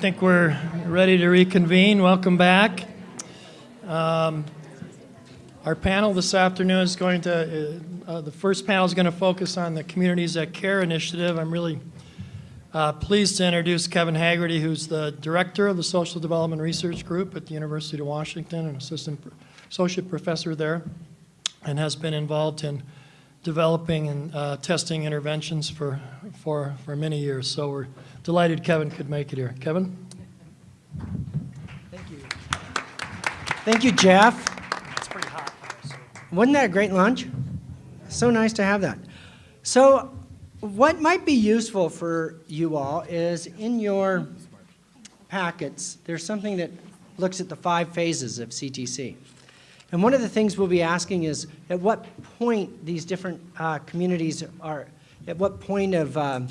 think we're ready to reconvene. Welcome back. Um, Our panel this afternoon is going to, uh, uh, the first panel is going to focus on the Communities That Care initiative. I'm really uh, pleased to introduce Kevin Haggerty, who's the director of the Social Development Research Group at the University of Washington, an assistant associate professor there, and has been involved in developing and uh, testing interventions for, for, for many years. So we're delighted Kevin could make it here. Kevin? Thank you. Thank you, Jeff. It's pretty hot. Wasn't that a great lunch? So nice to have that. So, what might be useful for you all is in your packets, there's something that looks at the five phases of CTC. And one of the things we'll be asking is at what point these different uh, communities are, at what point of um,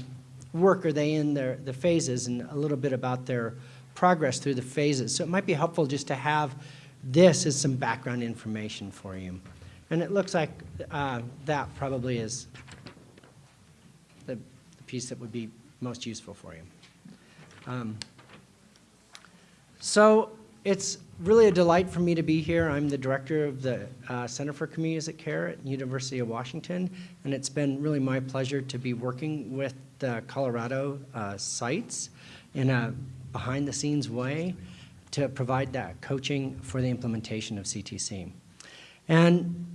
work are they in their, the phases and a little bit about their progress through the phases. So it might be helpful just to have this as some background information for you. And it looks like uh, that probably is the, the piece that would be most useful for you. Um, so it's really a delight for me to be here. I'm the director of the uh, Center for Communities that Care at University of Washington, and it's been really my pleasure to be working with the Colorado uh, sites in a behind-the-scenes way to provide that coaching for the implementation of CTC. And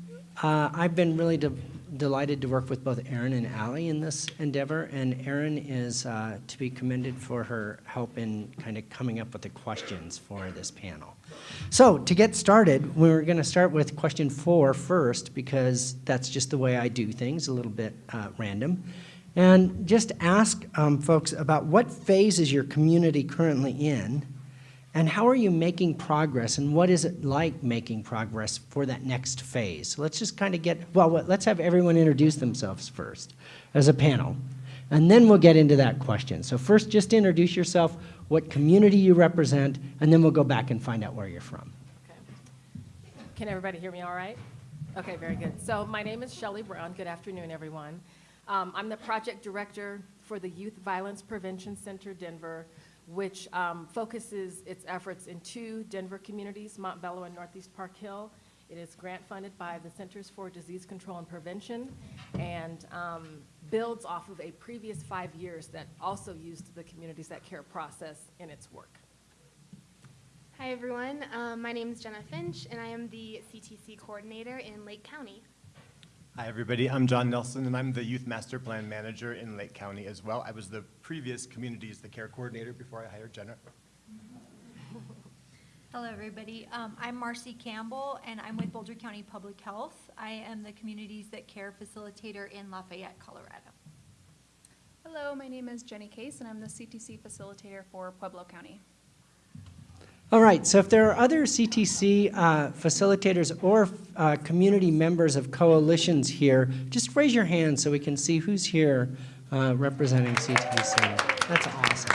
uh, I've been really de delighted to work with both Erin and Allie in this endeavor, and Erin is uh, to be commended for her help in kind of coming up with the questions for this panel. So to get started, we're going to start with question four first, because that's just the way I do things, a little bit uh, random. And just ask um, folks about what phase is your community currently in, and how are you making progress, and what is it like making progress for that next phase? So let's just kind of get, well, let's have everyone introduce themselves first as a panel, and then we'll get into that question. So first, just introduce yourself, what community you represent, and then we'll go back and find out where you're from. Okay. Can everybody hear me all right? Okay, very good. So my name is Shelly Brown. Good afternoon, everyone. Um, I'm the project director for the Youth Violence Prevention Center Denver, which um, focuses its efforts in two Denver communities, Montbello and Northeast Park Hill. It is grant funded by the Centers for Disease Control and Prevention and um, builds off of a previous five years that also used the Communities That Care process in its work. Hi everyone, um, my name is Jenna Finch and I am the CTC coordinator in Lake County. Hi, everybody. I'm John Nelson, and I'm the Youth Master Plan Manager in Lake County as well. I was the previous Communities the Care Coordinator before I hired Jenna. Hello, everybody. Um, I'm Marcy Campbell, and I'm with Boulder County Public Health. I am the Communities That Care Facilitator in Lafayette, Colorado. Hello, my name is Jenny Case, and I'm the CTC facilitator for Pueblo County. All right, so if there are other CTC uh, facilitators or uh, community members of coalitions here, just raise your hand so we can see who's here uh, representing CTC. That's awesome.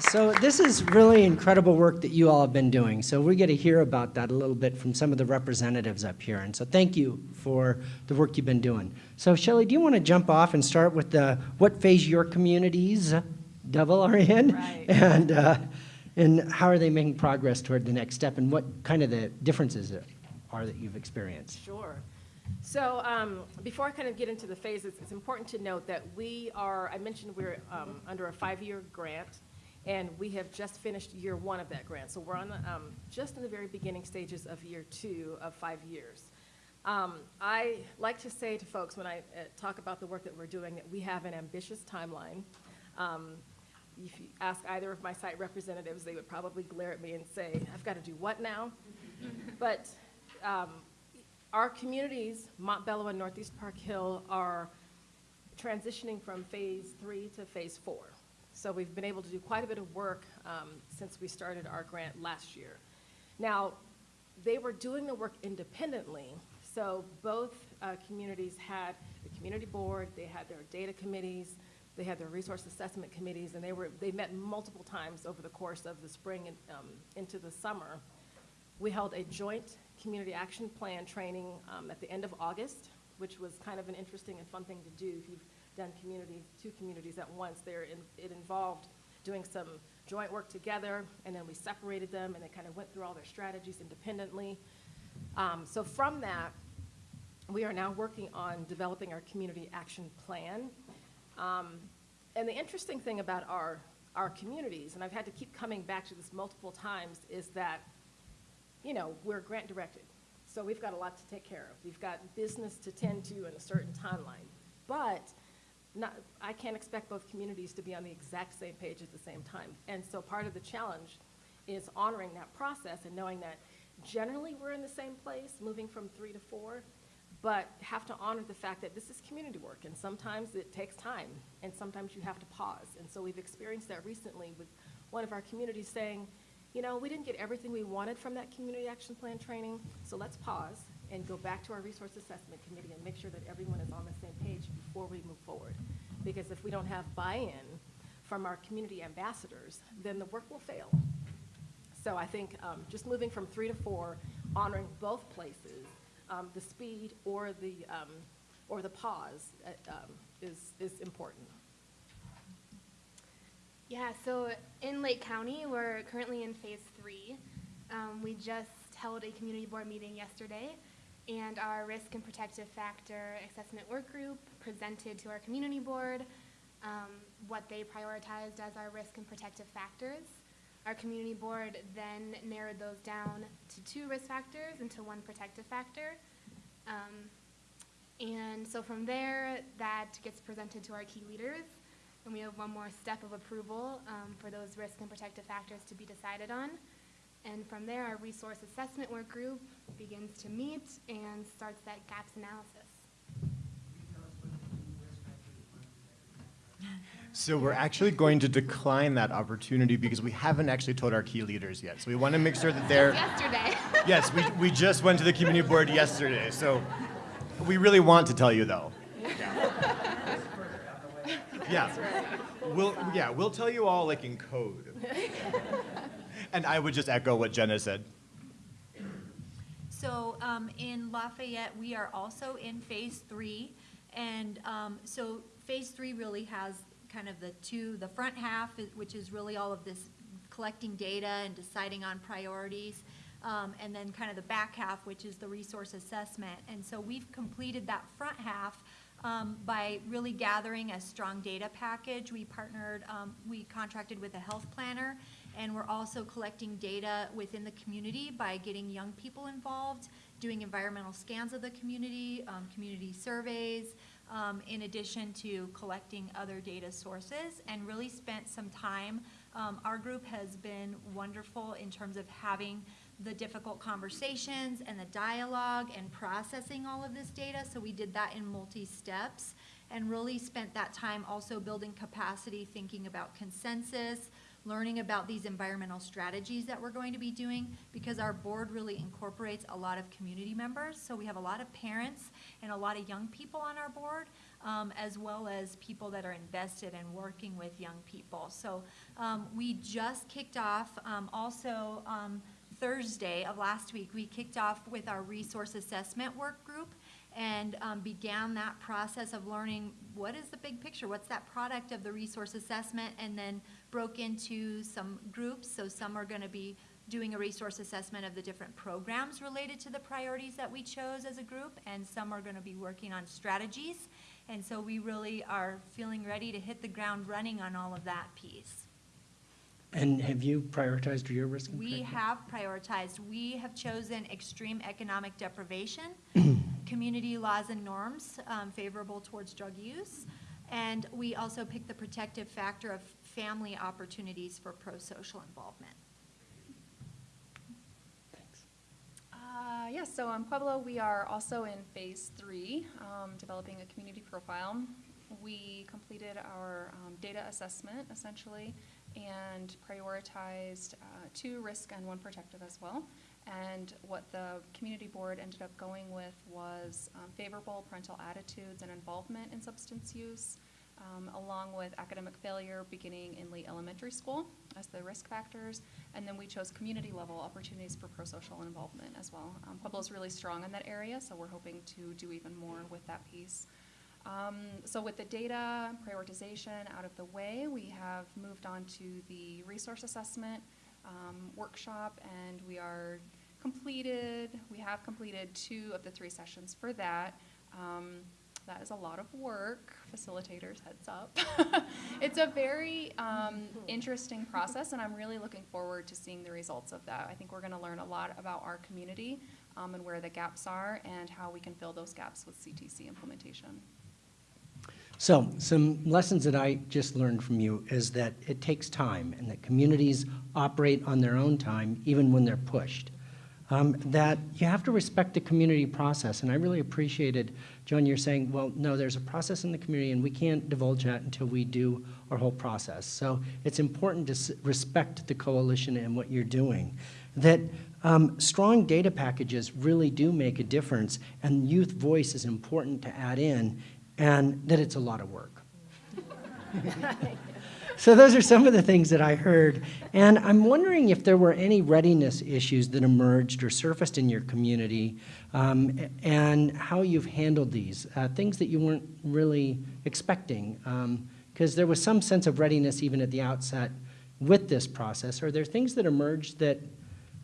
So this is really incredible work that you all have been doing. So we get to hear about that a little bit from some of the representatives up here. And so thank you for the work you've been doing. So Shelley, do you want to jump off and start with the what phase your communities, Devil, are in? Right. And uh, and how are they making progress toward the next step, and what kind of the differences are that you've experienced? Sure. So um, before I kind of get into the phases, it's important to note that we are, I mentioned we're um, under a five-year grant, and we have just finished year one of that grant. So we're on the, um, just in the very beginning stages of year two of five years. Um, I like to say to folks when I uh, talk about the work that we're doing that we have an ambitious timeline. Um, if you ask either of my site representatives, they would probably glare at me and say, I've got to do what now? but um, our communities, Montbello and Northeast Park Hill, are transitioning from phase three to phase four. So we've been able to do quite a bit of work um, since we started our grant last year. Now, they were doing the work independently, so both uh, communities had the community board, they had their data committees, they had their resource assessment committees, and they were they met multiple times over the course of the spring and um, into the summer. We held a joint community action plan training um, at the end of August, which was kind of an interesting and fun thing to do if you've done community two communities at once. There, in, it involved doing some joint work together, and then we separated them, and they kind of went through all their strategies independently. Um, So from that, we are now working on developing our community action plan. Um, And the interesting thing about our, our communities, and I've had to keep coming back to this multiple times, is that, you know, we're grant directed. So we've got a lot to take care of. We've got business to tend to in a certain timeline. But not, I can't expect both communities to be on the exact same page at the same time. And so part of the challenge is honoring that process and knowing that generally we're in the same place, moving from three to four, but have to honor the fact that this is community work, and sometimes it takes time, and sometimes you have to pause. And so we've experienced that recently with one of our communities saying, you know, we didn't get everything we wanted from that community action plan training, so let's pause and go back to our resource assessment committee and make sure that everyone is on the same page before we move forward. Because if we don't have buy-in from our community ambassadors, then the work will fail. So I think um, just moving from three to four, honoring both places, um, the speed or the, um, or the pause uh, um, is, is important. Yeah, so in Lake County, we're currently in phase three. Um, we just held a community board meeting yesterday, and our risk and protective factor assessment work group presented to our community board um, what they prioritized as our risk and protective factors. Our community board then narrowed those down to two risk factors and to one protective factor. Um, and so from there, that gets presented to our key leaders, and we have one more step of approval um, for those risk and protective factors to be decided on. And from there, our resource assessment work group begins to meet and starts that gaps analysis. So we're actually going to decline that opportunity because we haven't actually told our key leaders yet. So we want to make sure that they're, Yesterday. yes, we, we just went to the community board yesterday, so we really want to tell you though. Yeah. yeah. We'll, yeah, we'll tell you all like in code. And I would just echo what Jenna said. So um, in Lafayette, we are also in phase three. And um, so phase three really has kind of the two, the front half, which is really all of this collecting data and deciding on priorities. um, And then kind of the back half, which is the resource assessment. And so we've completed that front half um, by really gathering a strong data package. We partnered, um, we contracted with a health planner, and we're also collecting data within the community by getting young people involved, doing environmental scans of the community, um, community surveys, um, in addition to collecting other data sources, and really spent some time. Um, Our group has been wonderful in terms of having the difficult conversations and the dialogue and processing all of this data. So we did that in multi-steps and really spent that time also building capacity, thinking about consensus, learning about these environmental strategies that we're going to be doing because our board really incorporates a lot of community members. So we have a lot of parents and a lot of young people on our board, um, as well as people that are invested in working with young people. So um, we just kicked off um, also um, Thursday of last week, we kicked off with our resource assessment work group and um, began that process of learning what is the big picture, what's that product of the resource assessment, and then broke into some groups. So some are going to be doing a resource assessment of the different programs related to the priorities that we chose as a group, and some are going to be working on strategies. And so we really are feeling ready to hit the ground running on all of that piece. And have you prioritized your risk? We have prioritized, we have chosen extreme economic deprivation, community laws and norms um, favorable towards drug use, and we also picked the protective factor of family opportunities for pro-social involvement. Thanks. Uh, yes, so in Pueblo, we are also in phase three, um, developing a community profile. We completed our um, data assessment essentially and prioritized uh, two risk and one protective as well. And what the community board ended up going with was um, favorable parental attitudes and involvement in substance use, um, along with academic failure beginning in late elementary school as the risk factors. And then we chose community level opportunities for pro-social involvement as well. Um, is really strong in that area, so we're hoping to do even more with that piece. Um, so with the data prioritization out of the way, we have moved on to the resource assessment um, workshop, and we are completed, we have completed two of the three sessions for that. Um, that is a lot of work, facilitators, heads up. it's a very um, interesting process, and I'm really looking forward to seeing the results of that. I think we're going to learn a lot about our community um, and where the gaps are and how we can fill those gaps with CTC implementation. So, some lessons that I just learned from you is that it takes time and that communities operate on their own time even when they're pushed. Um, that you have to respect the community process, and I really appreciated, John, you're saying, well, no, there's a process in the community and we can't divulge that until we do our whole process. So it's important to respect the coalition and what you're doing. That um, strong data packages really do make a difference, and youth voice is important to add in, and that it's a lot of work. So those are some of the things that I heard. And I'm wondering if there were any readiness issues that emerged or surfaced in your community um, and how you've handled these, uh, things that you weren't really expecting. Because there was some sense of readiness even at the outset with this process. Are there things that emerged that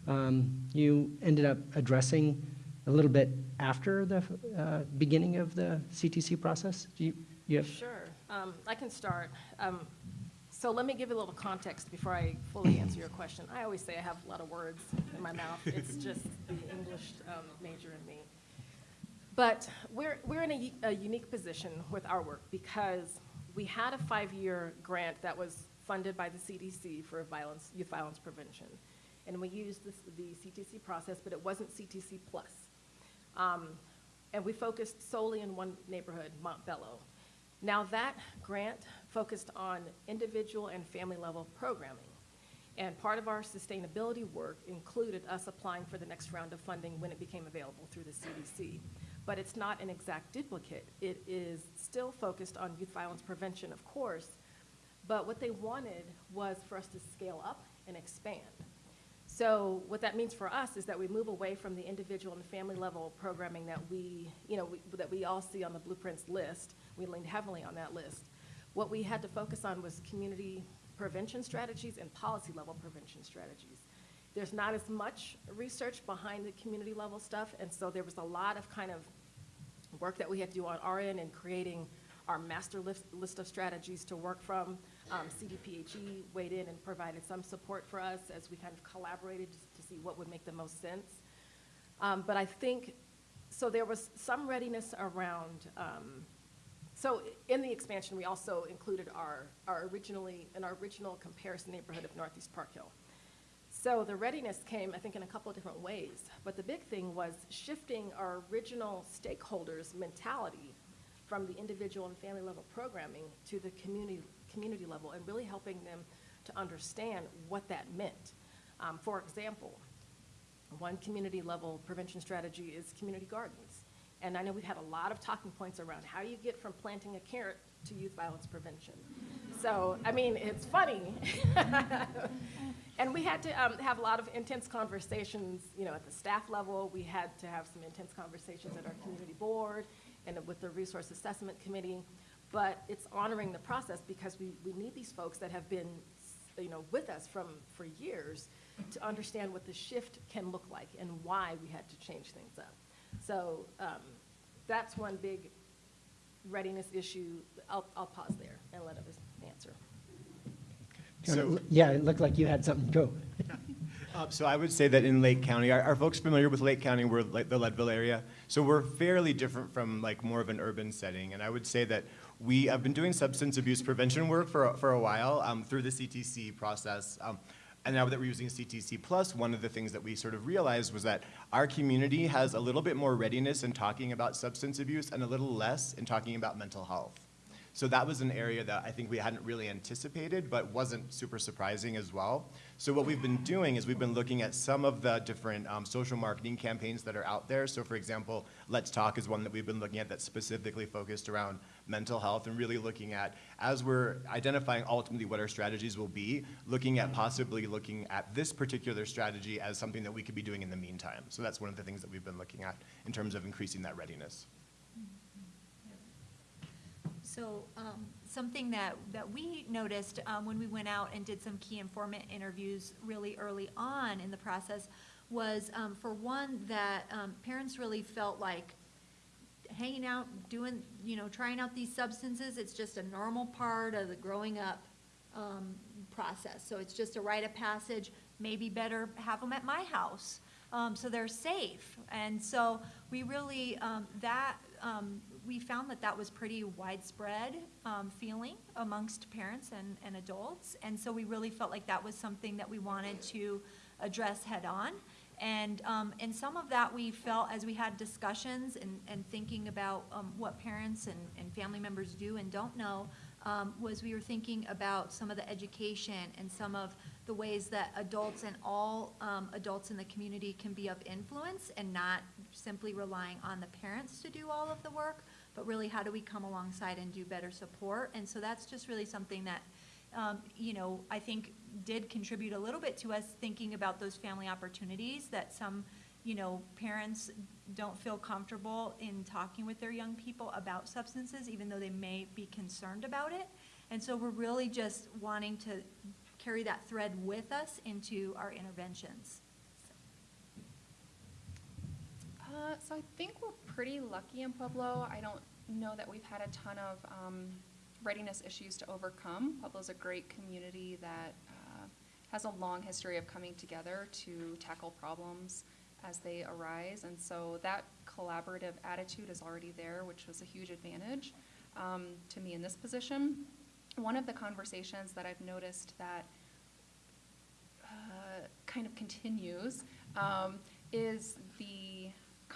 um, you ended up addressing a little bit after the uh, beginning of the CTC process? Do you, you have? Sure, um, I can start. Um, so let me give you a little context before I fully answer your question. I always say I have a lot of words in my mouth. It's just the English um, major in me. But we're, we're in a unique position with our work because we had a five-year grant that was funded by the CDC for violence, youth violence prevention. And we used this, the CTC process, but it wasn't CTC plus. Um, and we focused solely in one neighborhood, Montbello. Now that grant focused on individual and family level programming. And part of our sustainability work included us applying for the next round of funding when it became available through the CDC. But it's not an exact duplicate. It is still focused on youth violence prevention, of course, but what they wanted was for us to scale up and expand. So what that means for us is that we move away from the individual and family level programming that we, you know, we, that we all see on the blueprints list. We leaned heavily on that list. What we had to focus on was community prevention strategies and policy level prevention strategies. There's not as much research behind the community level stuff, and so there was a lot of kind of work that we had to do on our end in creating our master list, list of strategies to work from. Um, CDPHE weighed in and provided some support for us as we kind of collaborated to see what would make the most sense. Um, but I think, so there was some readiness around, um, so in the expansion, we also included our, our originally, in our original comparison neighborhood of Northeast Park Hill. So the readiness came, I think, in a couple of different ways. But the big thing was shifting our original stakeholders' mentality from the individual and family level programming to the community, community level and really helping them to understand what that meant. Um, for example, one community level prevention strategy is community gardens. And I know we've had a lot of talking points around how you get from planting a carrot to youth violence prevention. So, I mean, it's funny. and we had to um, have a lot of intense conversations, you know, at the staff level. We had to have some intense conversations at our community board and with the resource assessment committee. But it's honoring the process because we, we need these folks that have been, you know, with us from, for years to understand what the shift can look like and why we had to change things up. So um, that's one big readiness issue. I'll, I'll pause there and let others answer. So- Yeah, it looked like you had something, go. Uh, So I would say that in Lake County, are, are folks familiar with Lake County? We're like the Leadville area. So we're fairly different from like more of an urban setting. And I would say that we have been doing substance abuse prevention work for, a- for a while um, through the CTC process. Um, and now that we're using CTC Plus, one of the things that we sort of realized was that our community has a little bit more readiness in talking about substance abuse and a little less in talking about mental health. So that was an area that I think we hadn't really anticipated, but wasn't super surprising as well. So what we've been doing is we've been looking at some of the different um, social marketing campaigns that are out there. So for example, Let's Talk is one that we've been looking at that's specifically focused around mental health and really looking at, as we're identifying ultimately what our strategies will be, looking at possibly looking at this particular strategy as something that we could be doing in the meantime. So that's one of the things that we've been looking at in terms of increasing that readiness. So, um, something that, that we noticed, um, when we went out and did some key informant interviews really early on in the process was, um, for one, that, um, parents really felt like hanging out, doing, you know, trying out these substances, it's just a normal part of the growing up, um, process. So it's just a rite of passage, maybe better have them at my house, um, so they're safe. And so we really, um, that, we found that that was pretty widespread, um, feeling amongst parents and, and adults. And so we really felt like that was something that we wanted to address head-on. And, um, and some of that we felt as we had discussions and, and thinking about, um, what parents and, and family members do and don't know, um, was we were thinking about some of the education and some of the ways that adults and all, um, adults in the community can be of influence and not simply relying on the parents to do all of the work, but really how do we come alongside and do better support? And so that's just really something that, um, you know, I think did contribute a little bit to us thinking about those family opportunities that some, you know, parents don't feel comfortable in talking with their young people about substances, even though they may be concerned about it. And so we're really just wanting to carry that thread with us into our interventions. Uh, so I think we're pretty lucky in Pueblo. I don't know that we've had a ton of um, readiness issues to overcome. Pueblo's a great community that uh, has a long history of coming together to tackle problems as they arise. And so that collaborative attitude is already there, which was a huge advantage um, to me in this position. One of the conversations that I've noticed that uh, kind of continues um, is the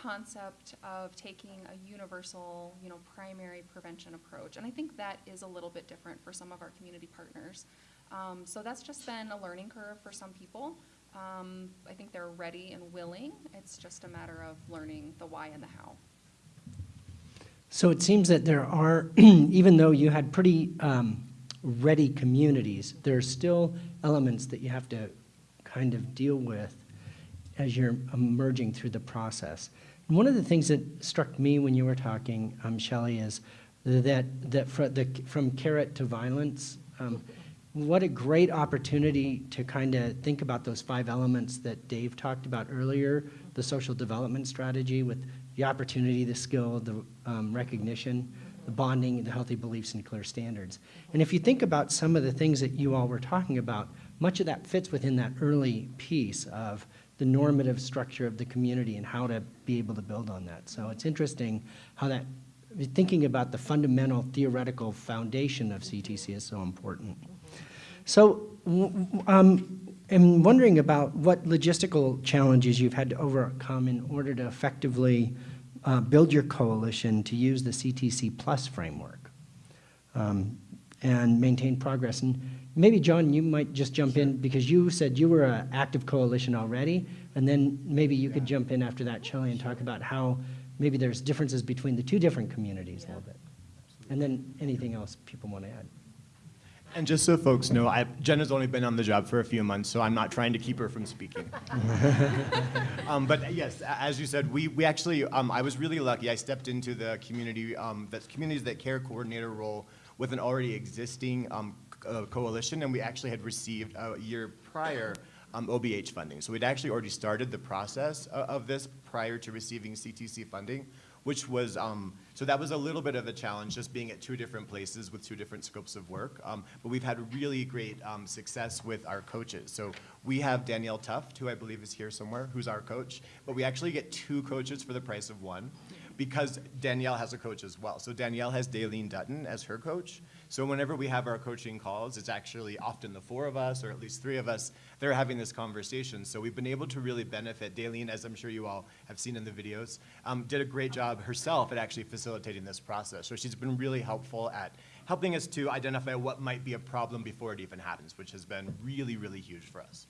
concept of taking a universal, you know, primary prevention approach. And I think that is a little bit different for some of our community partners. Um, so that's just been a learning curve for some people. Um, I think they're ready and willing. It's just a matter of learning the why and the how. So it seems that there are, even though you had pretty um, ready communities, there are still elements that you have to kind of deal with as you're emerging through the process. One of the things that struck me when you were talking, um, Shelley, is that, that fr the, from carrot to violence, um, what a great opportunity to kind of think about those five elements that Dave talked about earlier, the social development strategy with the opportunity, the skill, the um, recognition, the bonding, the healthy beliefs, and clear standards. And if you think about some of the things that you all were talking about, much of that fits within that early piece of the normative structure of the community and how to be able to build on that. So it's interesting how that, thinking about the fundamental theoretical foundation of CTC is so important. So um, I'm wondering about what logistical challenges you've had to overcome in order to effectively uh, build your coalition to use the CTC Plus framework um, and maintain progress. And maybe, John, you might just jump in because you said you were an active coalition already, and then maybe you could jump in after that, Shelley, and talk about how maybe there's differences between the two different communities a little bit. And then anything else people want to add. And just so folks know, I, Jenna's only been on the job for a few months, so I'm not trying to keep her from speaking. um, but yes, as you said, we, we actually, um, I was really lucky. I stepped into the community, um, the Communities That Care coordinator role with an already existing um, c- uh, coalition, and we actually had received a year prior um, OBH funding. So we'd actually already started the process of, of this prior to receiving CTC funding, which was, um, so that was a little bit of a challenge, just being at two different places with two different scopes of work. Um, but we've had really great um, success with our coaches. So we have Danielle Tuft, who I believe is here somewhere, who's our coach. But we actually get two coaches for the price of one because Danielle has a coach as well. So Danielle has Daleen Dutton as her coach. So whenever we have our coaching calls, it's actually often the four of us, or at least three of us, that are having this conversation. So we've been able to really benefit. Daleen, as I'm sure you all have seen in the videos, um, did a great job herself at actually facilitating this process. So she's been really helpful at helping us to identify what might be a problem before it even happens, which has been really, really huge for us.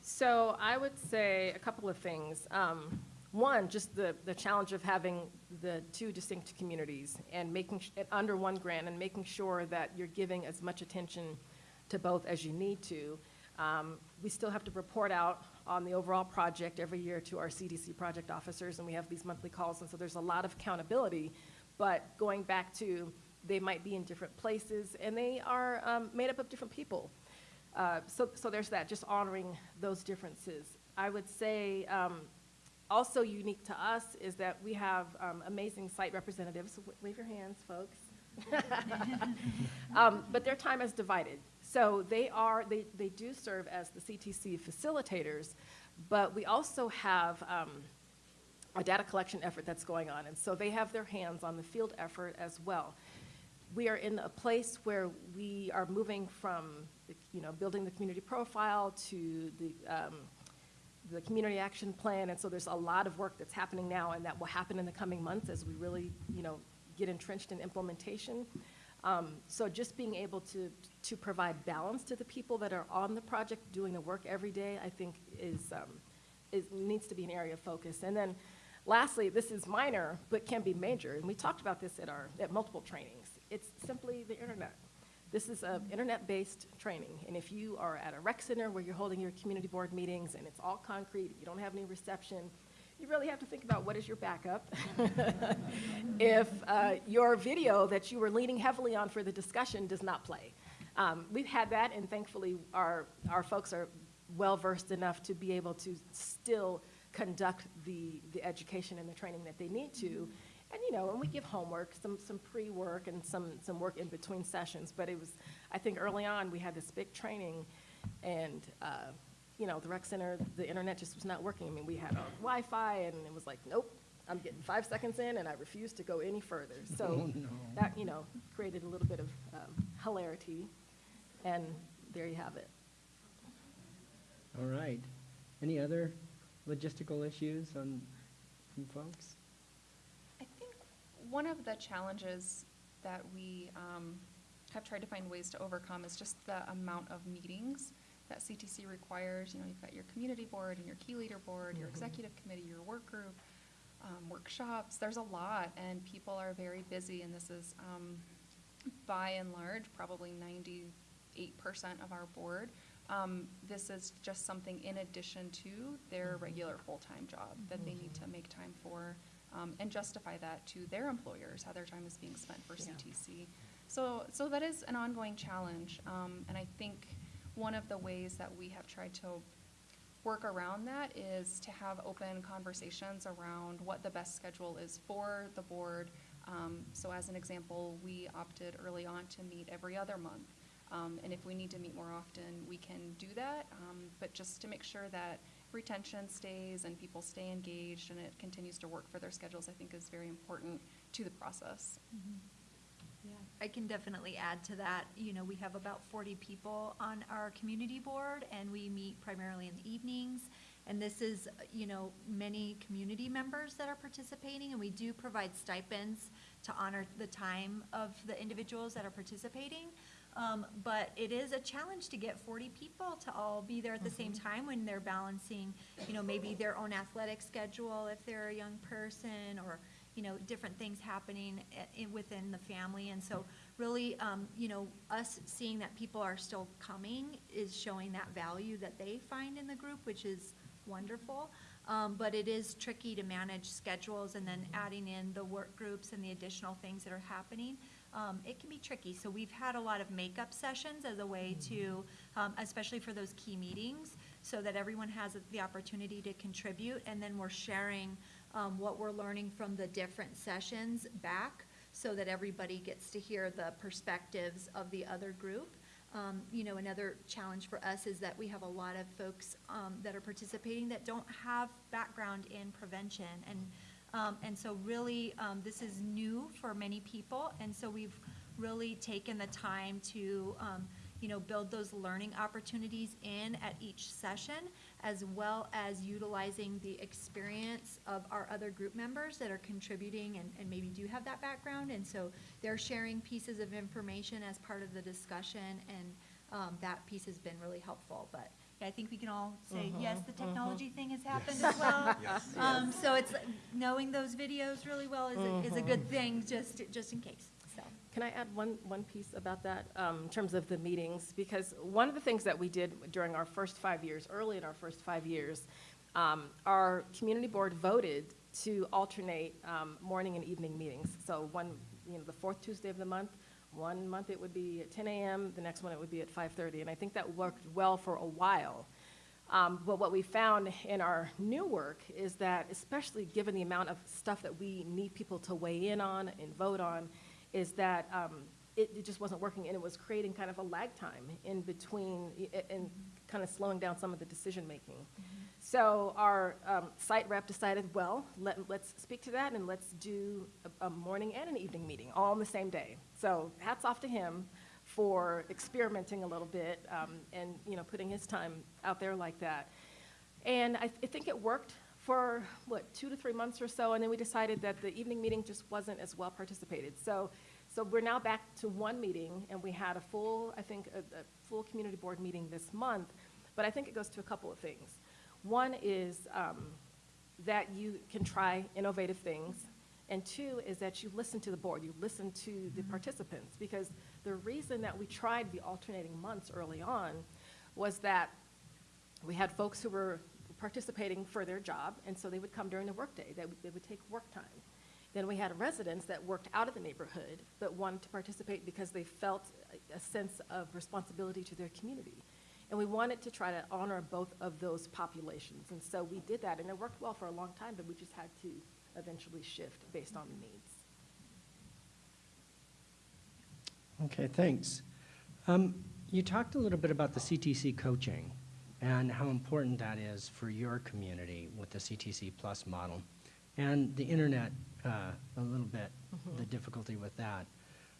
So I would say a couple of things. Um, One, just the, the challenge of having the two distinct communities and making, under one grant and making sure that you're giving as much attention to both as you need to. Um, We still have to report out on the overall project every year to our CDC project officers, and we have these monthly calls, and so there's a lot of accountability. but going back to, they might be in different places, and they are um, made up of different people. Uh, So, so there's that, just honoring those differences. I would say, um, also unique to us is that we have um, amazing site representatives. Wave your hands, folks. Um, But their time is divided. So they are, they, they do serve as the CTC facilitators, but we also have um, a data collection effort that's going on. And so they have their hands on the field effort as well. We are in a place where we are moving from, you know, building the community profile to the, um, the community action plan, and so there's a lot of work that's happening now, and that will happen in the coming months as we really, you know, get entrenched in implementation. Um, so just being able to, to provide balance to the people that are on the project, doing the work every day, I think is, um, is, needs to be an area of focus. And then lastly, this is minor, but can be major, and we talked about this at our, at multiple trainings. It's simply the internet. This is an internet-based training, and if you are at a rec center where you're holding your community board meetings and it's all concrete, you don't have any reception, you really have to think about what is your backup. If uh, your video that you were leaning heavily on for the discussion does not play. Um, We've had that, and thankfully, our, our folks are well-versed enough to be able to still conduct the, the education and the training that they need to. And, you know, and we give homework, some, some pre-work and some, some work in between sessions. But it was, I think early on, we had this big training, and, uh, you know, the rec center, the internet just was not working. I mean, we had our Wi-Fi, and it was like, nope, I'm getting five seconds in, and I refuse to go any further. So that, you know, created a little bit of um, hilarity, and there you have it. All right. Any other logistical issues on, from folks? One of the challenges that we um, have tried to find ways to overcome is just the amount of meetings that CTC requires. You know, you've got your community board and your key leader board, your executive committee, your work group, um, workshops. There's a lot, and people are very busy, and this is, um, by and large, probably ninety-eight percent of our board. Um, This is just something in addition to their regular full-time job that they need to make time for um, and justify that to their employers, how their time is being spent for Yeah. CTC. So, so that is an ongoing challenge, um, and I think one of the ways that we have tried to work around that is to have open conversations around what the best schedule is for the board. Um, so as an example, we opted early on to meet every other month. Um, and if we need to meet more often, we can do that, um, but just to make sure that retention stays and people stay engaged and it continues to work for their schedules, I think is very important to the process. Mm-hmm. Yeah, I can definitely add to that. You know, we have about 40 people on our community board, and we meet primarily in the evenings. And this is, you know, many community members that are participating, and we do provide stipends to honor the time of the individuals that are participating. Um, But it is a challenge to get 40 people to all be there at the same time when they're balancing, you know, maybe their own athletic schedule if they're a young person, or, you know, different things happening i- within the family. And so really, um, you know, us seeing that people are still coming is showing that value that they find in the group, which is wonderful. Um, But it is tricky to manage schedules and then adding in the work groups and the additional things that are happening. Um, It can be tricky. So we've had a lot of makeup sessions as a way to, um, especially for those key meetings, so that everyone has the opportunity to contribute. And then we're sharing um, what we're learning from the different sessions back so that everybody gets to hear the perspectives of the other group. Um, You know, another challenge for us is that we have a lot of folks um, that are participating that don't have background in prevention. And, um, and so really, um, this is new for many people. And so we've really taken the time to, um, you know, build those learning opportunities in at each session, as well as utilizing the experience of our other group members that are contributing and, and maybe do have that background. And so they're sharing pieces of information as part of the discussion, and um, that piece has been really helpful. But I think we can all say, yes, the technology thing has happened as well. Um, So it's, knowing those videos really well is, a- is a good thing, just, just in case, so. Can I add one, one piece about that, um, in terms of the meetings? Because one of the things that we did during our first five years, early in our first five years, um, our community board voted to alternate um, morning and evening meetings. So one, you know, the fourth Tuesday of the month, one month it would be at 10 a.m., the next one it would be at 5:30. And I think that worked well for a while. Um, But what we found in our new work is that, especially given the amount of stuff that we need people to weigh in on and vote on, is that um, it, it just wasn't working, and it was creating kind of a lag time in between, and kind of slowing down some of the decision-making. So our um, site rep decided, well, let, let's speak to that, and let's do a, a morning and an evening meeting, all on the same day. So hats off to him for experimenting a little bit, um, and, you know, putting his time out there like that. And I, I think it worked for, what, two to three months or so, and then we decided that the evening meeting just wasn't as well participated. So, so we're now back to one meeting, and we had a full, I think, a, a full community board meeting this month, but I think it goes to a couple of things. One is um, that you can try innovative things, and two is that you listen to the board, you listen to the mm-hmm. participants, because the reason that we tried the alternating months early on was that we had folks who were participating for their job, and so they would come during the workday. They would, they would take work time. Then we had residents that worked out of the neighborhood but wanted to participate because they felt a, a sense of responsibility to their community. And we wanted to try to honor both of those populations. And so we did that, and it worked well for a long time, but we just had to eventually shift based on the needs. Okay, thanks. Um, You talked a little bit about the CTC coaching and how important that is for your community with the CTC Plus model. And the internet, uh, a little bit, the difficulty with that.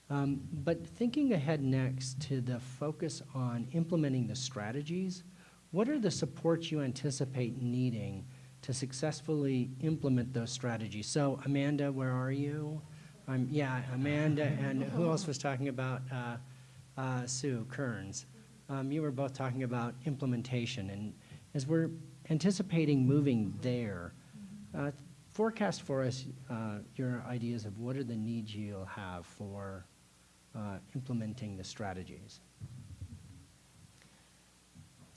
Um, But thinking ahead next to the focus on implementing the strategies, what are the supports you anticipate needing to successfully implement those strategies? So Amanda, where are you? Um, yeah, Amanda, and who else was talking about, uh, uh, Sue Kearns? Um, you were both talking about implementation, and as we're anticipating moving there, uh, forecast for us uh, your ideas of what are the needs you'll have for uh, implementing the strategies.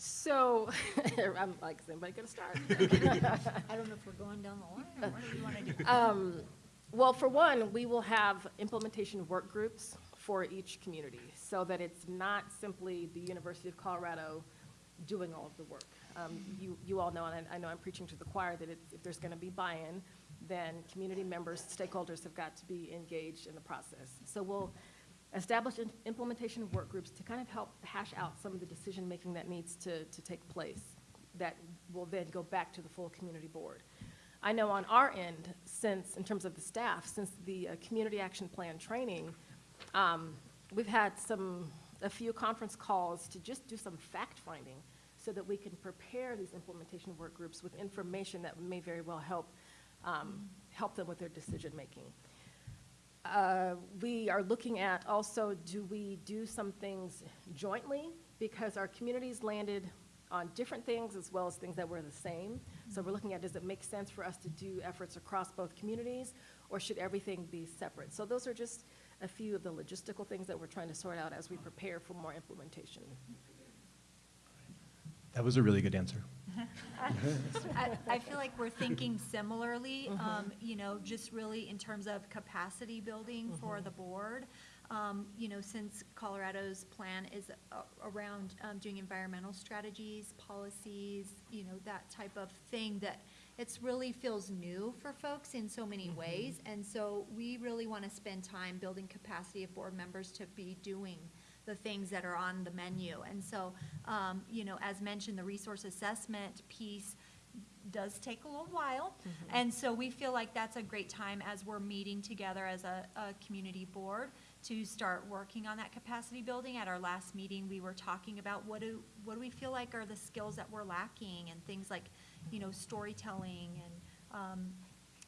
So, I'm like, is anybody gonna start? I don't know if we're going down the line, or what do you want to do? Um, Well, for one, we will have implementation work groups for each community, so that it's not simply the University of Colorado doing all of the work. Um, You, you all know, and I I know I'm preaching to the choir, that if there's going to be buy-in, then community members, stakeholders have got to be engaged in the process. So we'll establish implementation work groups to kind of help hash out some of the decision-making that needs to, to take place, that will then go back to the full community board. I know on our end, since, in terms of the staff, since the uh, Community Action Plan training, um, we've had some, a few conference calls to just do some fact-finding so that we can prepare these implementation work groups with information that may very well help, um, help them with their decision-making. Uh, We are looking at also, do we do some things jointly? Because our communities landed on different things as well as things that were the same. So we're looking at, does it make sense for us to do efforts across both communities? Or should everything be separate? So those are just a few of the logistical things that we're trying to sort out as we prepare for more implementation. That was a really good answer. I, I feel like we're thinking similarly, um, you know, just really in terms of capacity building for the board. Um, you know, since Colorado's plan is a- around, um, doing environmental strategies, policies, you know, that type of thing that it's really feels new for folks in so many ways. And so we really want to spend time building capacity of board members to be doing the things that are on the menu. And so, um, you know, as mentioned, the resource assessment piece does take a little while. And so we feel like that's a great time as we're meeting together as a, a community board to start working on that capacity building. At our last meeting, we were talking about what do, what do we feel like are the skills that we're lacking and things like, you know, storytelling and, um,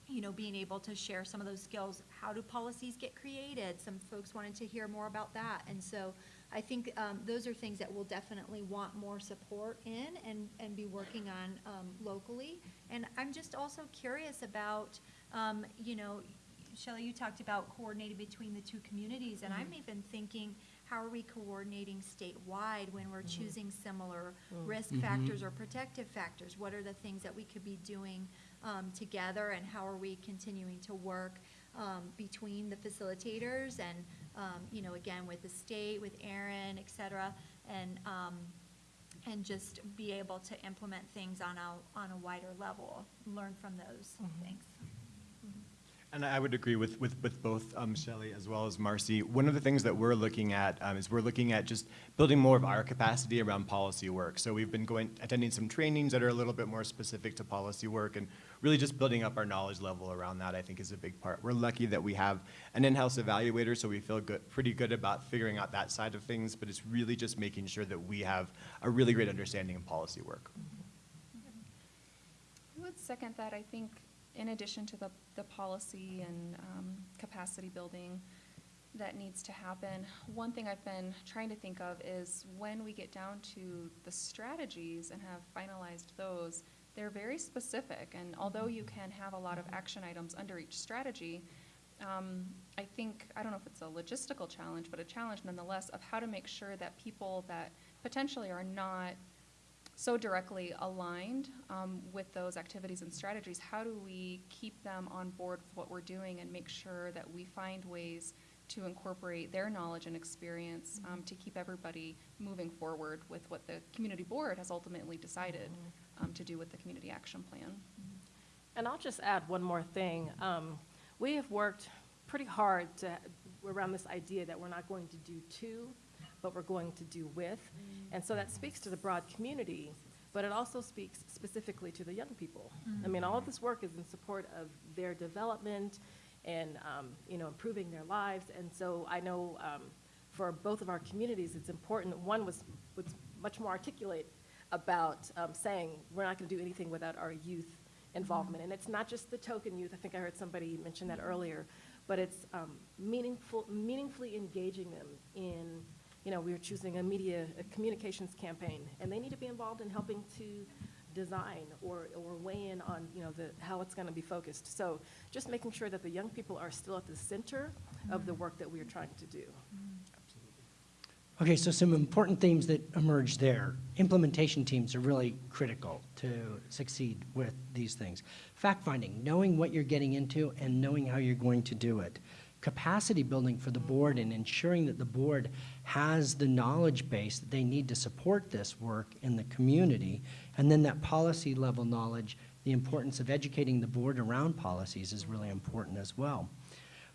you know, being able to share some of those skills. How do policies get created? Some folks wanted to hear more about that. And so I think um, those are things that we'll definitely want more support in and, and be working on um, locally. And I'm just also curious about, um, you know, Shelly, you talked about coordinating between the two communities, and I'm even thinking, how are we coordinating statewide when we're choosing similar risk Mhm. factors or protective factors? What are the things that we could be doing um, together, and how are we continuing to work um, between the facilitators and, um, you know, again, with the state, with Erin, et cetera, and, um, and just be able to implement things on a, on a wider level, learn from those things. And I would agree with, with, with both um, Shelley as well as Marcy. One of the things that we're looking at um, is we're looking at just building more of our capacity around policy work. So we've been going, attending some trainings that are a little bit more specific to policy work and really just building up our knowledge level around that, I think is a big part. We're lucky that we have an in-house evaluator, so we feel good, pretty good about figuring out that side of things, but it's really just making sure that we have a really great understanding of policy work. I would second that. I think in addition to the, the policy and um, capacity building that needs to happen, one thing I've been trying to think of is when we get down to the strategies and have finalized those, they're very specific. And although you can have a lot of action items under each strategy, um, I think, I don't know if it's a logistical challenge, but a challenge nonetheless of how to make sure that people that potentially are not so directly aligned um, with those activities and strategies, how do we keep them on board with what we're doing and make sure that we find ways to incorporate their knowledge and experience um, to keep everybody moving forward with what the community board has ultimately decided um, to do with the community action plan? And I'll just add one more thing. Um, We have worked pretty hard to, around this idea that we're not going to do to, but we're going to do with. And so that speaks to the broad community, but it also speaks specifically to the young people. I mean, all of this work is in support of their development and, um, you know, improving their lives. And so I know um, for both of our communities, it's important. One was, was much more articulate about um, saying, we're not going to do anything without our youth involvement. And it's not just the token youth, I think I heard somebody mention that earlier, but it's um, meaningful, meaningfully engaging them in, you know, we were choosing a media, a communications campaign, and they need to be involved in helping to design or, or weigh in on, you know, the, how it's going to be focused. So just making sure that the young people are still at the center of the work that we are trying to do. Okay, so some important themes that emerge there. Implementation teams are really critical to succeed with these things. Fact-finding, knowing what you're getting into and knowing how you're going to do it. Capacity building for the board and ensuring that the board has the knowledge base that they need to support this work in the community. And then that policy level knowledge, the importance of educating the board around policies is really important as well.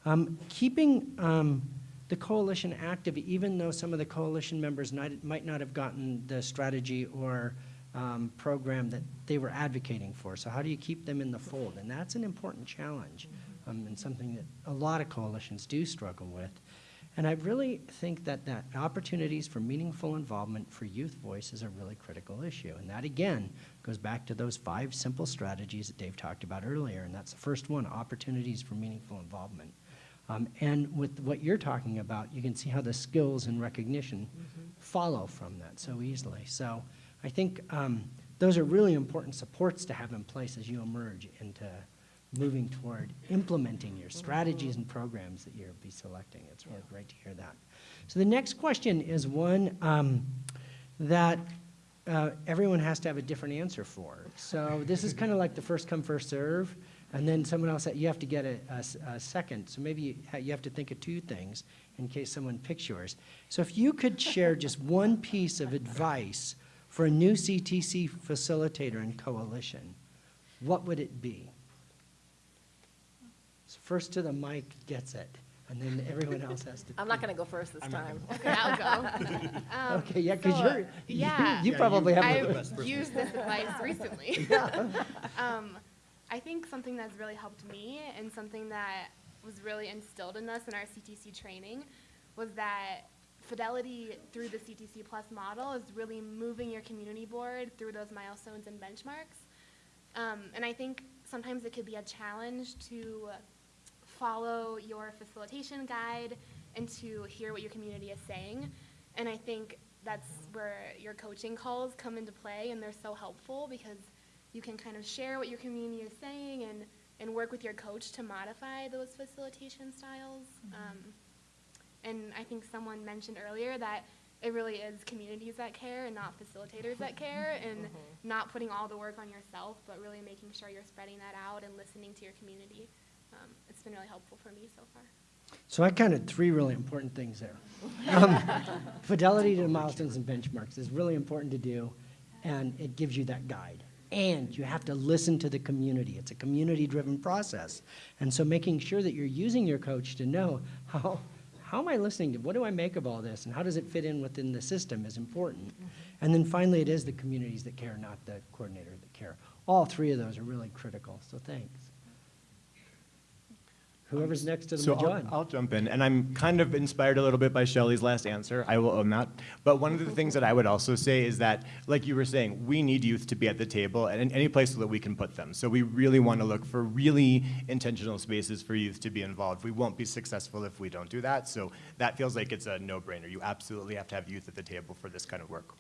Um, keeping um, the coalition active, even though some of the coalition members might, might not have gotten the strategy or um, program that they were advocating for. So how do you keep them in the fold? And that's an important challenge um, and something that a lot of coalitions do struggle with. And I really think that, that opportunities for meaningful involvement for youth voice is a really critical issue. And that, again, goes back to those five simple strategies that Dave talked about earlier. And that's the first one, opportunities for meaningful involvement. Um, and with what you're talking about, you can see how the skills and recognition follow from that so easily. So I think um, those are really important supports to have in place as you emerge into moving toward implementing your strategies and programs that you'll be selecting. It's really great to hear that. So the next question is one um, that uh, everyone has to have a different answer for. So this is kind of like the first come, first serve, and then someone else, you have to get a second. So maybe you have to think of two things in case someone picks yours. So if you could share just one piece of advice for a new CTC facilitator and coalition, what would it be? So first to the mic gets it, and then everyone else has to. I'm not going to go first this time. Okay, I'll go. Um, Okay, yeah, because so, you're, you- yeah. you probably have. the- I've used this advice recently. um, I think something that's really helped me and something that was really instilled in us in our CTC training was that fidelity through the CTC Plus model is really moving your community board through those milestones and benchmarks. Um, and I think sometimes it could be a challenge to follow your facilitation guide and to hear what your community is saying. And I think that's where your coaching calls come into play, and they're so helpful because you can kind of share what your community is saying and, and work with your coach to modify those facilitation styles. Um, And I think someone mentioned earlier that it really is communities that care and not facilitators that care, and not putting all the work on yourself, but really making sure you're spreading that out and listening to your community. Um, it's been really helpful for me so far. So I counted three really important things there. Um, Fidelity to milestones and benchmarks is really important to do, and it gives you that guide. And you have to listen to the community. It's a community-driven process. And so making sure that you're using your coach to know how, how am I listening to, what do I make of all this, and how does it fit in within the system is important. And then finally, it is the communities that care, not the coordinator that care. All three of those are really critical, so thanks. Whoever's next to the So I'll, I'll jump in, and I'm kind of inspired a little bit by Shelley's last answer. I will own that. But one of the things that I would also say is that, like you were saying, we need youth to be at the table and in any place that we can put them. So we really want to look for really intentional spaces for youth to be involved. We won't be successful if we don't do that. So that feels like it's a no-brainer. You absolutely have to have youth at the table for this kind of work.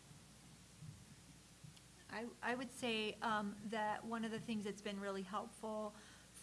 I, I would say um, that one of the things that's been really helpful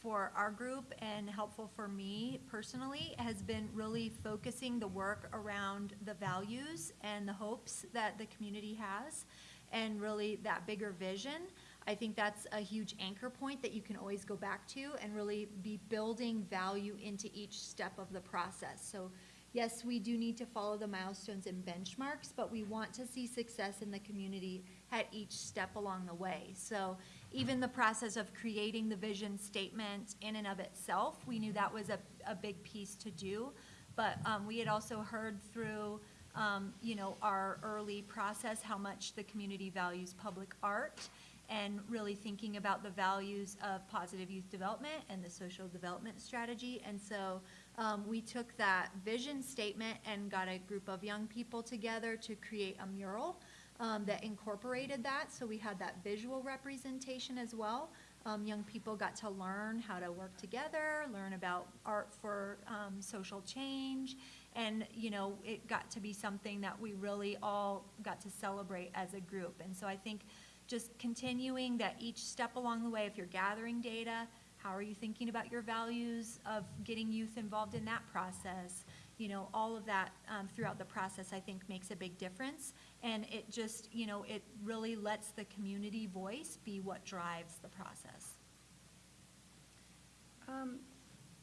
for our group and helpful for me personally has been really focusing the work around the values and the hopes that the community has and really that bigger vision. I think that's a huge anchor point that you can always go back to and really be building value into each step of the process. So yes, we do need to follow the milestones and benchmarks, but we want to see success in the community at each step along the way. So even the process of creating the vision statement in and of itself, we knew that was a, a big piece to do. But um, we had also heard through, um, you know, our early process how much the community values public art and really thinking about the values of positive youth development and the social development strategy. And so um, we took that vision statement and got a group of young people together to create a mural um, that incorporated that. So we had that visual representation as well. Um, young people got to learn how to work together, learn about art for um, social change, and you know it got to be something that we really all got to celebrate as a group. And so I think just continuing that each step along the way, if you're gathering data, how are you thinking about your values of getting youth involved in that process? You know, all of that um, throughout the process, I think, makes a big difference. And it just, you know, it really lets the community voice be what drives the process. Um,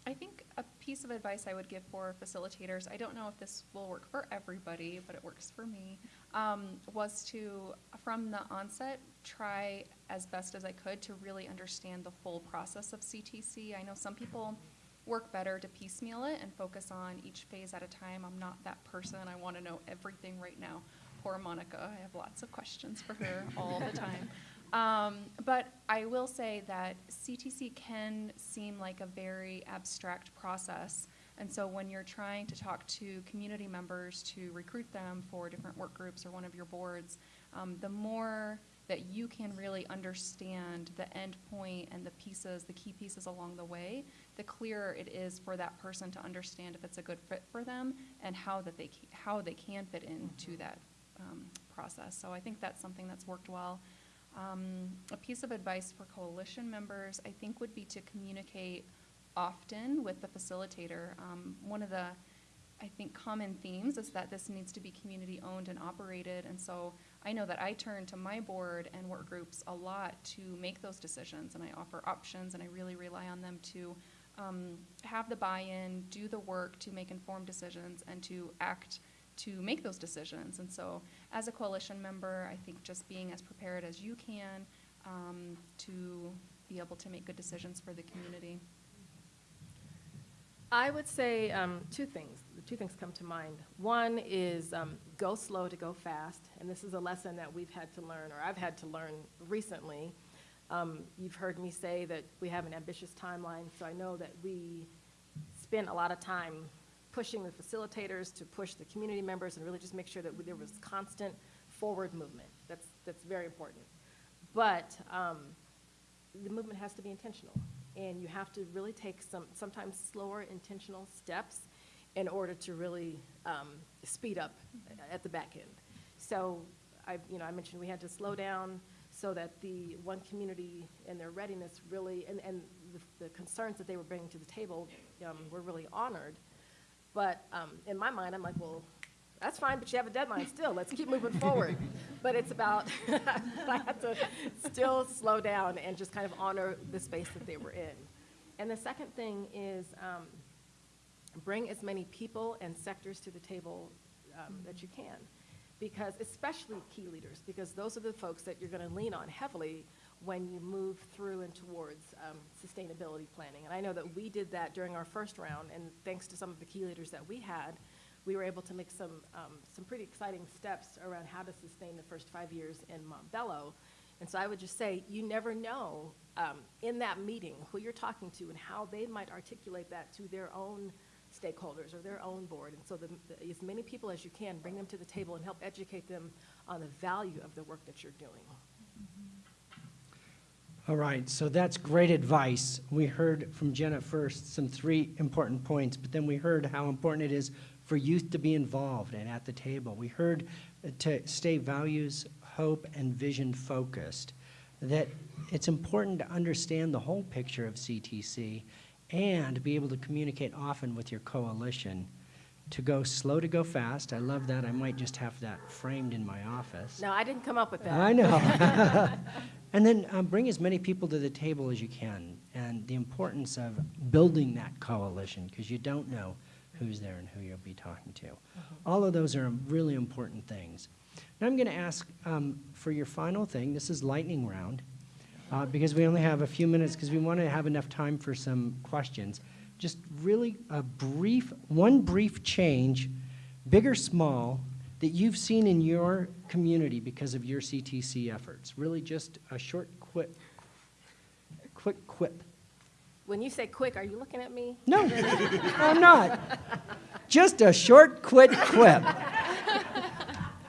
I think a piece of advice I would give for facilitators, I don't know if this will work for everybody, but it works for me, um, was to, from the onset, try as best as I could to really understand the full process of CTC. I know some people work better to piecemeal it and focus on each phase at a time. I'm not that person. I want to know everything right now. Poor Monica. I have lots of questions for her all the time. Um, but I will say that CTC can seem like a very abstract process. And so when you're trying to talk to community members to recruit them for different work groups or one of your boards, um, the more that you can really understand the end point and the pieces, the key pieces along the way, the clearer it is for that person to understand if it's a good fit for them and how that they how they can fit into that um, process. So I think that's something that's worked well. Um, a piece of advice for coalition members, I think, would be to communicate often with the facilitator. Um, one of the, I think, common themes is that this needs to be community owned and operated. And so I know that I turn to my board and work groups a lot to make those decisions, and I offer options, and I really rely on them to um, have the buy-in, do the work to make informed decisions, and to act to make those decisions. And so, as a coalition member, I think just being as prepared as you can um, to be able to make good decisions for the community. I would say um, two things. Two things come to mind. One is um, go slow to go fast, and this is a lesson that we've had to learn, or I've had to learn recently. Um, you've heard me say that we have an ambitious timeline, so I know that we spent a lot of time pushing the facilitators to push the community members and really just make sure that there was constant forward movement. That's that's very important. But um, the movement has to be intentional, and you have to really take some sometimes slower intentional steps in order to really um, speed up at the back end. So I, you know, I mentioned we had to slow down so that the one community and their readiness really, and, and the, the concerns that they were bringing to the table um, were really honored. But um, in my mind, I'm like, well, that's fine, but you have a deadline still. Let's keep moving forward. But it's about, I had to still slow down and just kind of honor the space that they were in. And the second thing is um, bring as many people and sectors to the table um, that you can. Because, especially key leaders, because those are the folks that you're going to lean on heavily when you move through and towards um, sustainability planning. And I know that we did that during our first round, and thanks to some of the key leaders that we had, we were able to make some, um, some pretty exciting steps around how to sustain the first five years in Montbello. And so I would just say, you never know um, in that meeting who you're talking to and how they might articulate that to their own stakeholders or their own board. And so the, the, as many people as you can, bring them to the table and help educate them on the value of the work that you're doing. All right, so that's great advice. We heard from Jenna first some three important points, but then we heard how important it is for youth to be involved and at the table. We heard to stay values, hope, and vision focused, that it's important to understand the whole picture of CTC and be able to communicate often with your coalition. To go slow to go fast, I love that. I might just have that framed in my office. No, I didn't come up with that. I know. and then um, bring as many people to the table as you can, and the importance of building that coalition, because you don't know who's there and who you'll be talking to. All of those are really important things. Now I'm going to ask um, for your final thing. This is lightning round, uh, because we only have a few minutes, because we want to have enough time for some questions. Just really a brief, one brief change, big or small, that you've seen in your community because of your CTC efforts? Really just a short quip, quick quip. When you say quick, are you looking at me? No, I'm not. Just a short, quick quip.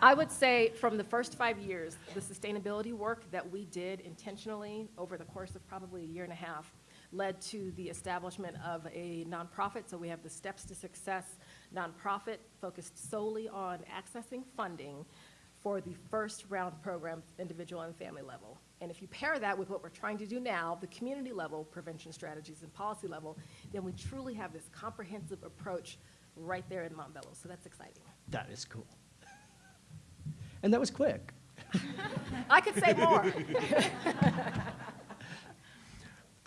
I would say from the first five years, the sustainability work that we did intentionally over the course of probably a year and a half led to the establishment of a nonprofit. So we have the Steps to Success nonprofit focused solely on accessing funding for the first round program, individual and family level. And if you pair that with what we're trying to do now, the community level prevention strategies and policy level, then we truly have this comprehensive approach right there in Montbello. So that's exciting. That is cool. And that was quick. I could say more.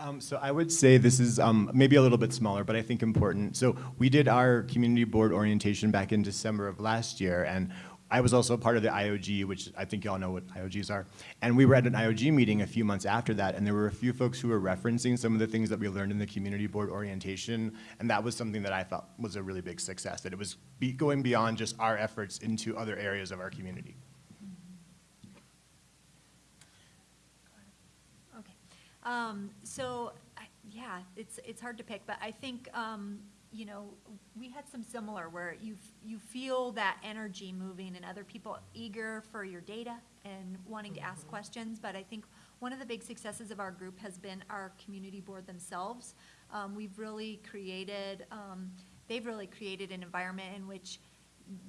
Um, so I would say this is um, maybe a little bit smaller, but I think important. So we did our community board orientation back in December of last year, and I was also part of the IOG, which I think you all know what IOGs are. And we were at an IOG meeting a few months after that, and there were a few folks who were referencing some of the things that we learned in the community board orientation, and that was something that I thought was a really big success, that it was be going beyond just our efforts into other areas of our community. Um, so, I, yeah, it's, it's hard to pick, but I think, um, you know, we had some similar where you, you feel that energy moving and other people eager for your data and wanting to ask questions. But I think one of the big successes of our group has been our community board themselves. Um, we've really created, um, they've really created an environment in which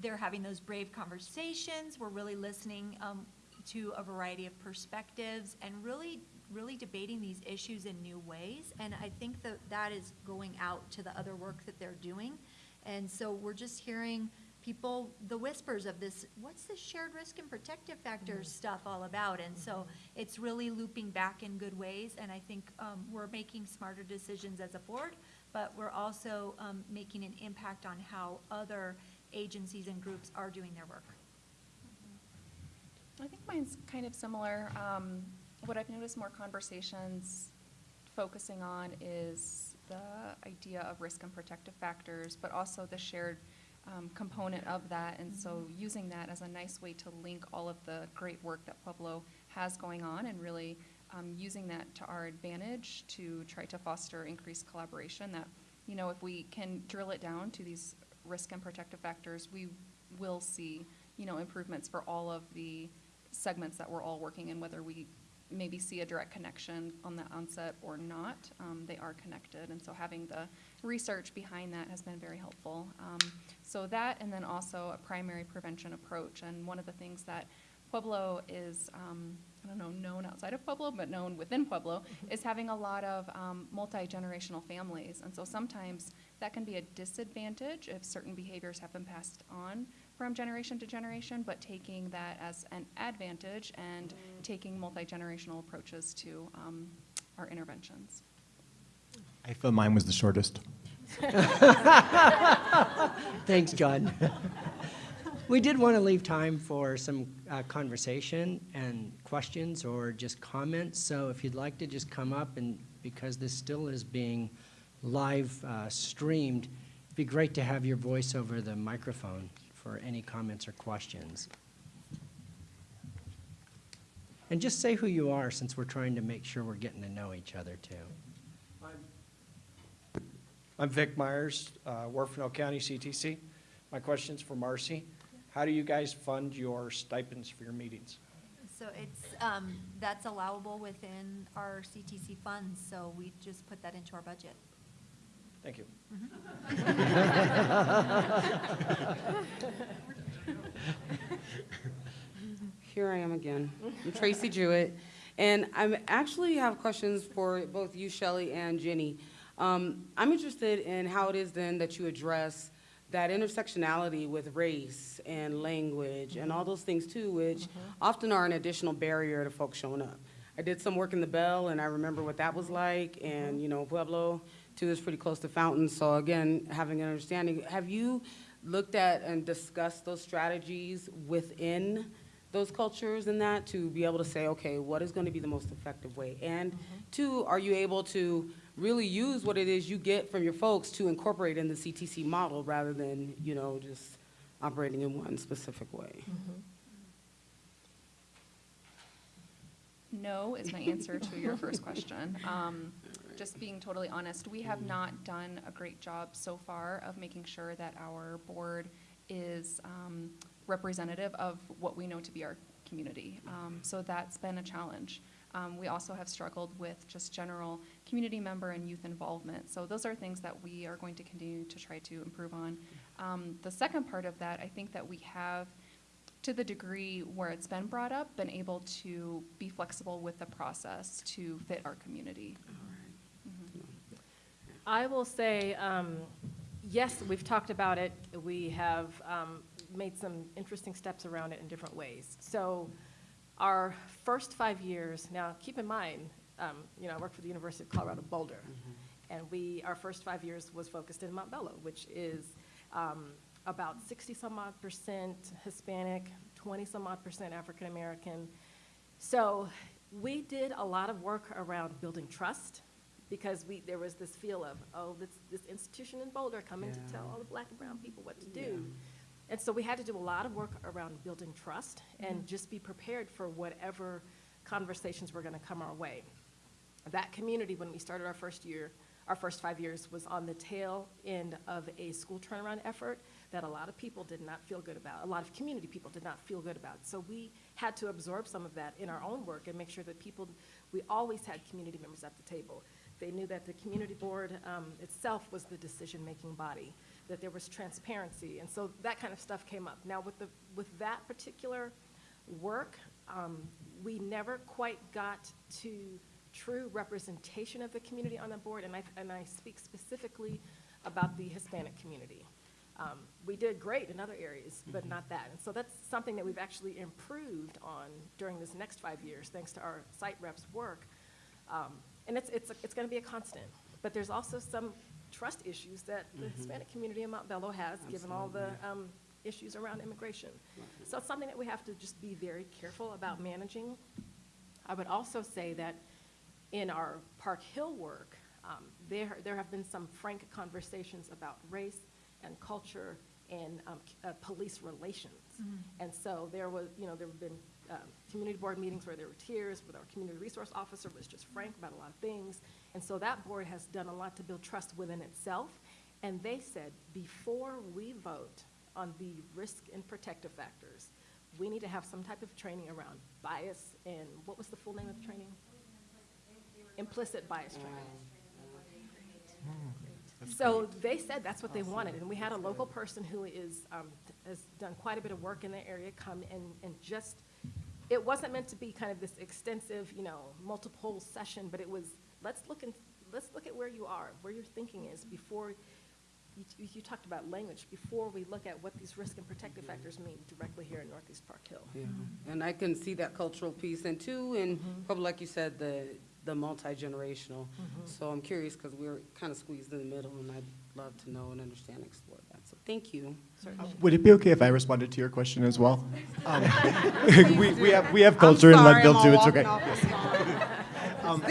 they're having those brave conversations. We're really listening um, to a variety of perspectives and really, really debating these issues in new ways. And I think that that is going out to the other work that they're doing. And so we're just hearing people, the whispers of this, what's this shared risk and protective factors stuff all about? And so it's really looping back in good ways. And I think um, we're making smarter decisions as a board, but we're also um, making an impact on how other agencies and groups are doing their work. I think mine's kind of similar. Um, what I've noticed more conversations focusing on is the idea of risk and protective factors, but also the shared um, component of that. And so using that as a nice way to link all of the great work that Pueblo has going on and really um, using that to our advantage to try to foster increased collaboration that, you know, if we can drill it down to these risk and protective factors, we will see, you know, improvements for all of the segments that we're all working in, whether we maybe see a direct connection on the onset or not, um, they are connected. And so having the research behind that has been very helpful. Um, so that, and then also a primary prevention approach. And one of the things that Pueblo is, um, I don't know, known outside of Pueblo, but known within Pueblo, is having a lot of um, multi-generational families. And so sometimes that can be a disadvantage if certain behaviors have been passed on from generation to generation, but taking that as an advantage and taking multi-generational approaches to um, our interventions. I feel mine was the shortest. Thanks, John. We did want to leave time for some uh, conversation and questions or just comments. So if you'd like to just come up and, because this still is being live uh, streamed, it'd be great to have your voice over the microphone for any comments or questions. And just say who you are since we're trying to make sure we're getting to know each other too. I'm Vic Myers, uh, Huerfano County CTC. My question's for Marcy. How do you guys fund your stipends for your meetings? So it's, um, that's allowable within our CTC funds, so we just put that into our budget. Thank you. Here I am again. I'm Tracy Jewett, and I actually have questions for both you, Shelley, and Jenny. Um, I'm interested in how it is then that you address that intersectionality with race and language and all those things too, which often are an additional barrier to folks showing up. I did some work in the Bell, and I remember what that was like, and, you know, Pueblo, too, is pretty close to Fountain, so again, having an understanding. Have you looked at and discussed those strategies within those cultures and that to be able to say, okay, what is going to be the most effective way? And two, are you able to really use what it is you get from your folks to incorporate in the CTC model rather than, you know, just operating in one specific way? No is my answer to your first question. Um, Just being totally honest, we have not done a great job so far of making sure that our board is um, representative of what we know to be our community. Um, So that's been a challenge. Um, We also have struggled with just general community member and youth involvement. So those are things that we are going to continue to try to improve on. Um, The second part of that, I think that we have to the degree where it's been brought up, been able to be flexible with the process to fit our community. I will say, um, yes, we've talked about it. We have um, made some interesting steps around it in different ways. So our first five years, now keep in mind, um, you know, I work for the University of Colorado Boulder. And we, our first five years was focused in Montbello, which is um, about 60 some odd percent Hispanic, 20 some odd percent African American. So we did a lot of work around building trust because we, there was this feel of, oh, this, this institution in Boulder coming to tell all the black and brown people what to do. And so we had to do a lot of work around building trust and mm-hmm. just be prepared for whatever conversations were gonna come our way. That community, when we started our first year, our first five years, was on the tail end of a school turnaround effort that a lot of people did not feel good about, a lot of community people did not feel good about. So we had to absorb some of that in our own work and make sure that people, we always had community members at the table. They knew that the community board um, itself was the decision-making body, that there was transparency, and so that kind of stuff came up. Now, with the, with that particular work, um, we never quite got to true representation of the community on the board, and I, and I speak specifically about the Hispanic community. Um, we did great in other areas, but not that. And so that's something that we've actually improved on during this next five years, thanks to our site reps' work. Um, and it's, it's, it's gonna be a constant. But there's also some trust issues that the Hispanic community in Montbello has, given all the, um, issues around immigration. So it's something that we have to just be very careful about managing. I would also say that in our Park Hill work, um, there, there have been some frank conversations about race and culture and um, uh, police relations. And so there was, you know, there have been um, community board meetings where there were tears, where our community resource officer was just frank about a lot of things. And so that board has done a lot to build trust within itself. And they said, before we vote on the risk and protective factors, we need to have some type of training around bias and, what was the full name of the training? Implicit bias training. So they said that's what they wanted, and we had a local person who is, um, has done quite a bit of work in the area come and, and just it wasn't meant to be kind of this extensive, you know, multiple session, but it was, let's look and, let's look at where you are, where your thinking is before, you, you talked about language, before we look at what these risk and protective factors mean directly here in Northeast Park Hill. Yeah, and I can see that cultural piece, and two, and probably like you said, the, the multi-generational. Mm-hmm. So I'm curious, because we're kind of squeezed in the middle, and I'd love to know and understand, and explore thank you. Would it be okay if I responded to your question as well? Um, We, we have, we have culture in Leadville too, it's okay. walking off the spot. Um.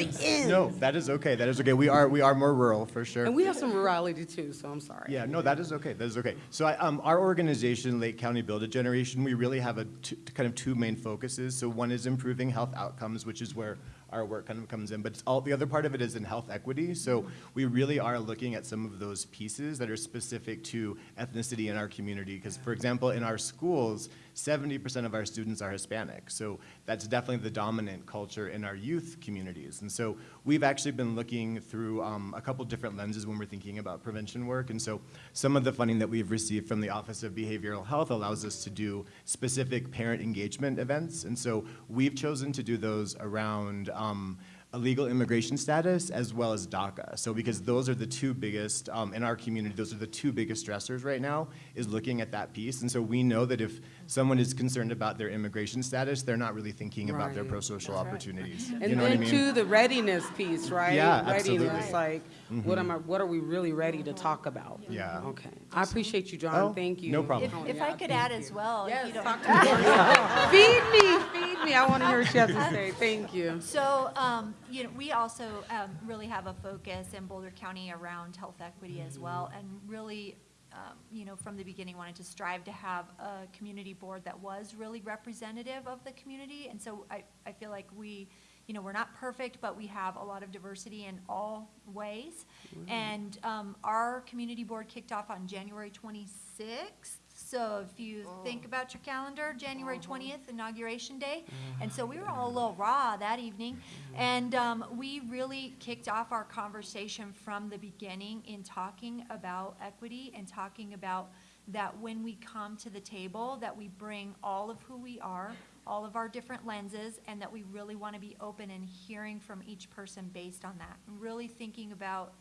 No, that is okay, that is okay. We are, we are more rural, for sure. And we have some rurality too, so I'm sorry. Yeah, no, that is okay. That is okay. So, I, um, our organization, Lake County Build a Generation, we really have a kind of two main focuses. So, one is improving health outcomes, which is where our work kind of comes in. But all the other part of it is in health equity. So, we really are looking at some of those pieces that are specific to ethnicity in our community. Because, for example, in our schools, 70% of our students are Hispanic. So that's definitely the dominant culture in our youth communities. And so we've actually been looking through um, a couple different lenses when we're thinking about prevention work. And so some of the funding that we've received from the Office of Behavioral Health allows us to do specific parent engagement events. And so we've chosen to do those around um, a legal immigration status as well as DACA. So because those are the two biggest, um, in our community, those are the two biggest stressors right now, is looking at that piece. And so we know that if someone is concerned about their immigration status, they're not really thinking about their Right. pro-social opportunities. And You know what I then mean? too, the readiness piece, right? Yeah, absolutely. Mm-hmm. Readiness, like, what am I, what are we really ready to talk about? Yeah. Okay. I appreciate you, Oh, John. Thank you. no problem. If, if I could add as well, if you don't Feed me, feed me. I want to hear what you have to say. Thank you. So, um, you know, we also, um, really have a focus in Boulder County around health equity as well, and really, um, you know, from the beginning wanted to strive to have a community board that was really representative of the community, and so I, I feel like we, you know, we're not perfect, but we have a lot of diversity in all ways. And, um, our community board kicked off on January twenty-sixth, so if you think oh. about your calendar, January uh-huh. twentieth, inauguration day. Mm-hmm. And so we were all a little raw that evening. Mm-hmm. And um, we really kicked off our conversation from the beginning in talking about equity and talking about that when we come to the table, that we bring all of who we are, all of our different lenses, and that we really want to be open and hearing from each person based on that. And Really thinking about,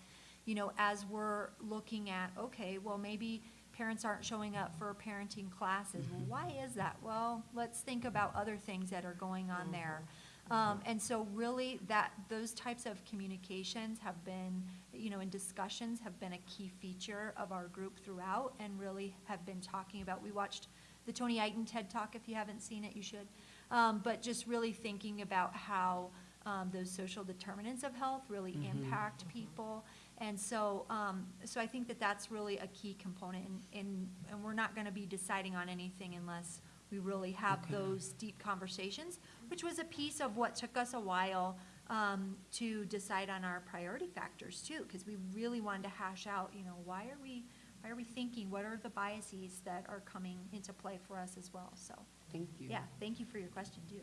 you know, as we're looking at, okay, well, maybe parents aren't showing up for parenting classes. Well, why is that? Well, let's think about other things that are going on there. Um, and so really that, those types of communications have been, you know, and discussions have been a key feature of our group throughout and really have been talking about, we watched the Tony Iton TED Talk. If you haven't seen it, you should. Um, but just really thinking about how, um, those social determinants of health really impact people. And so, um, so I think that that's really a key component, and, and, and we're not gonna be deciding on anything unless we really have those deep conversations, which was a piece of what took us a while, um, to decide on our priority factors too, because we really wanted to hash out, you know, why are we, why are we thinking, what are the biases that are coming into play for us as well, so, Thank you. yeah, thank you for your question too.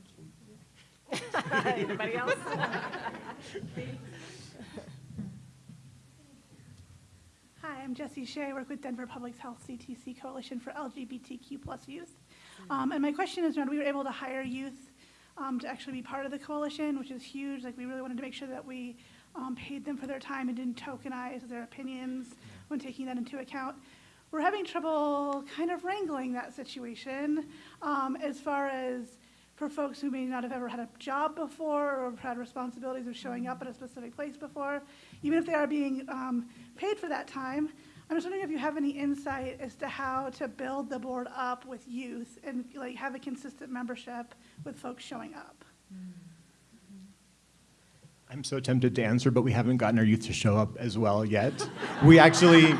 Anybody else? Hi, I'm Jessie Shea. I work with Denver Public Health CTC Coalition for LGBTQ plus youth. Um, and my question is, around, we were able to hire youth um, to actually be part of the coalition, which is huge. Like we really wanted to make sure that we um, paid them for their time and didn't tokenize their opinions when taking that into account. We're having trouble kind of wrangling that situation um, as far as for folks who may not have ever had a job before or had responsibilities of showing up at a specific place before, even if they are being um, paid for that time. I'm just wondering if you have any insight as to how to build the board up with youth and like have a consistent membership with folks showing up. I'm so tempted to answer, but we haven't gotten our youth to show up as well yet. We actually,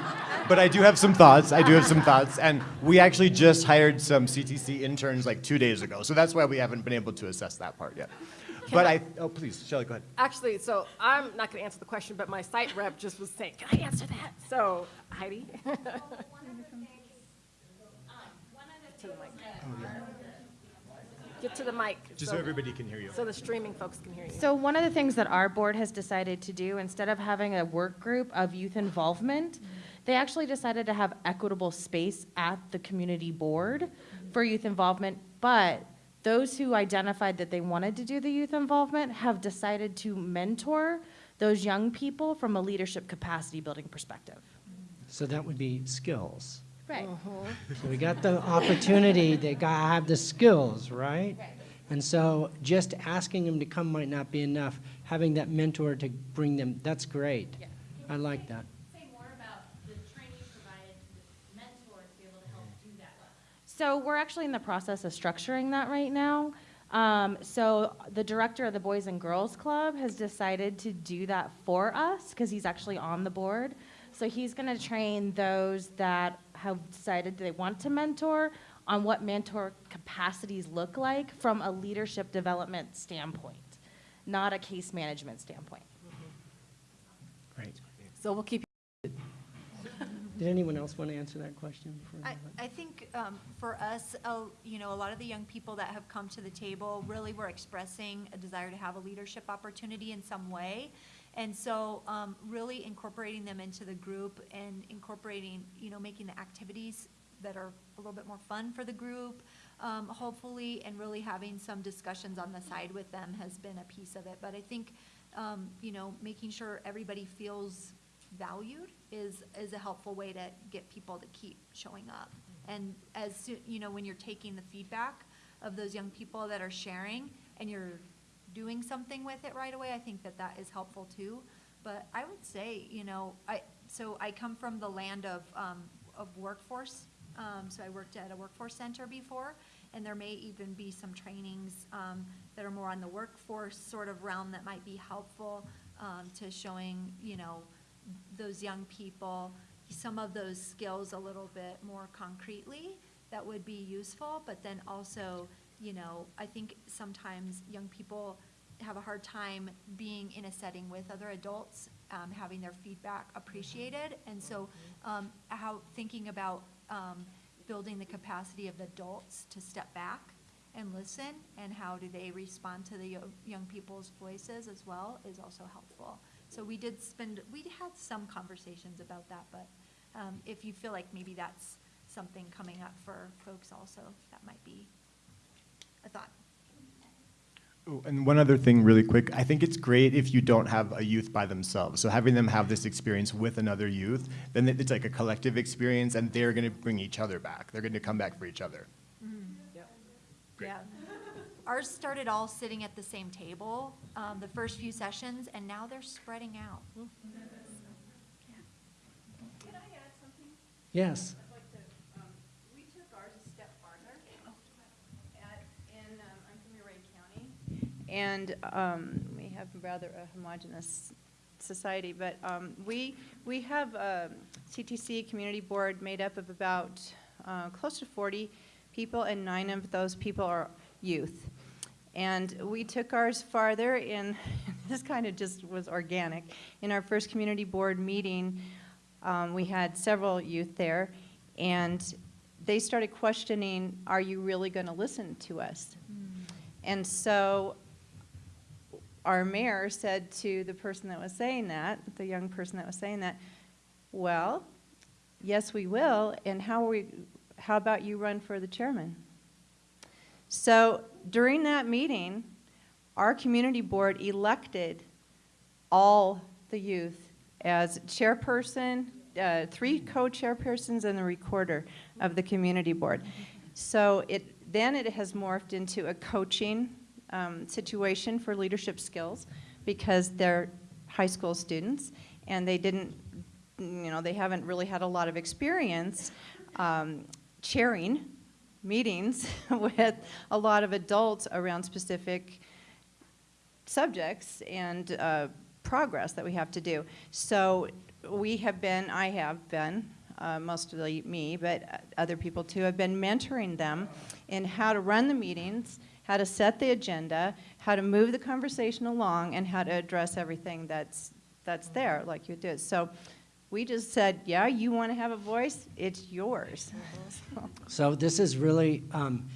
but I do have some thoughts. I do have some thoughts. And we actually just hired some CTC interns like two days ago. So that's why we haven't been able to assess that part yet. But I, oh, please, Shelley, go ahead. Actually, so I'm not going to answer the question, but my site rep just was saying, can I answer that? So Heidi? To the mic. Oh, Get to the mic. Just so everybody can hear you. So the streaming folks can hear you. So one of the things that our board has decided to do, instead of having a work group of youth involvement, they actually decided to have equitable space at the community board for youth involvement, but Those who identified that they wanted to do the youth involvement have decided to mentor those young people from a leadership capacity building perspective. So that would be skills. Right. Uh-huh. So we got the opportunity, they gotta have the skills, right? And so just asking them to come might not be enough. Having that mentor to bring them, that's great. Yeah. I like that. Say more about the training provided to the mentor to be able to help do that. So we're actually in the process of structuring that right now. Um, so the director of the Boys and Girls Club has decided to do that for us because he's actually on the board. So he's going to train those that have decided they want to mentor on what mentor capacities look like from a leadership development standpoint, not a case management standpoint. Great. So we'll keep Did anyone else want to answer that question? before I. I think um, for us, uh, you know, a lot of the young people that have come to the table really were expressing a desire to have a leadership opportunity in some way. And so um, really incorporating them into the group and incorporating, you know, making the activities that are a little bit more fun for the group, um, hopefully, and really having some discussions on the side with them has been a piece of it. But I think, um, you know, making sure everybody feels valued is, is a helpful way to get people to keep showing up. And as, soo- you know, when you're taking the feedback of those young people that are sharing and you're doing something with it right away, I think that that is helpful too. But I would say, you know, I, so I come from the land of, um, of workforce. Um, so I worked at a workforce center before, and there may even be some trainings, um, that are more on the workforce sort of realm that might be helpful, um, to showing, you know, those young people some of those skills a little bit more concretely that would be useful, but then also, you know, I think sometimes young people have a hard time being in a setting with other adults, um, having their feedback appreciated. And so, um, how, thinking about, um, building the capacity of adults to step back and listen, and how do they respond to the yo- young people's voices as well, is also helpful. So we did spend, we had some conversations about that, but um, if you feel like maybe that's something coming up for folks also, that might be a thought. Oh, And one other thing really quick, I think it's great if you don't have a youth by themselves. So having them have this experience with another youth, then it's like a collective experience and they're gonna bring each other back. They're gonna come back for each other. Yeah. Ours started all sitting at the same table, um, the first few sessions, and now they're spreading out. Yes. We took ours a step farther. At, um, I'm from Ouray County, and, um, we have rather a homogeneous society, but, um, we, we have a CTC Community Board made up of about, uh, close to forty people, and nine of those people are youth. And we took ours farther in, this kind of just was organic. In our first community board meeting, um, we had several youth there, and they started questioning, are you really going to listen to us? And so our mayor said to the person that was saying that, the young person that was saying that, well, yes, we will, and how are we, how about you run for the chairman? So during that meeting, our community board elected all the youth as chairperson, uh, three co-chairpersons and the recorder of the community board. So it, then it has morphed into a coaching um, situation for leadership skills because they're high school students and they didn't, you know, they haven't really had a lot of experience um, chairing meetings with a lot of adults around specific subjects and uh, progress that we have to do. So we have been, I have been, uh, mostly me, but other people too, have been mentoring them in how to run the meetings, how to set the agenda, how to move the conversation along, and how to address everything that's, that's there, like you did. So we just said, yeah, you want to have a voice? It's yours. So this is really um,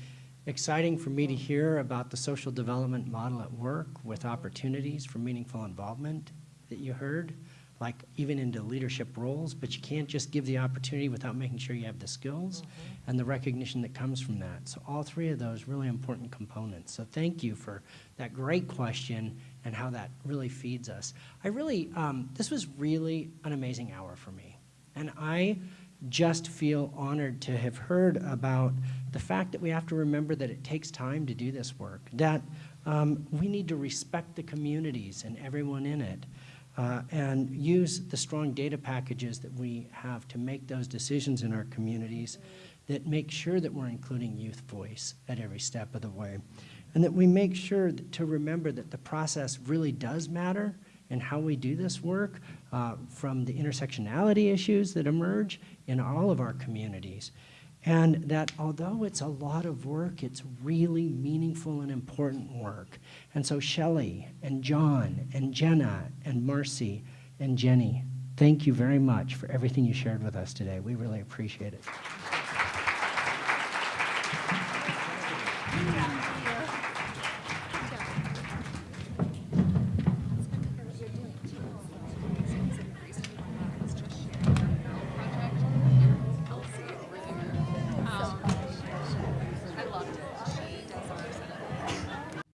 exciting for me to hear about the social development model at work with opportunities for meaningful involvement that you heard. like even into leadership roles, but you can't just give the opportunity without making sure you have the skills and the recognition that comes from that. So all three of those really important components. So thank you for that great question and how that really feeds us. I really, um, this was really an amazing hour for me. And I just feel honored to have heard about the fact that we have to remember that it takes time to do this work, that um, we need to respect the communities and everyone in it, uh, and use the strong data packages that we have to make those decisions in our communities that make sure that we're including youth voice at every step of the way. And that we make sure to remember that the process really does matter and how we do this work uh, from the intersectionality issues that emerge in all of our communities. And that although it's a lot of work, it's really meaningful and important work. And so Shelley and John and Jenna and Marcy and Jenny, thank you very much for everything you shared with us today. We really appreciate it.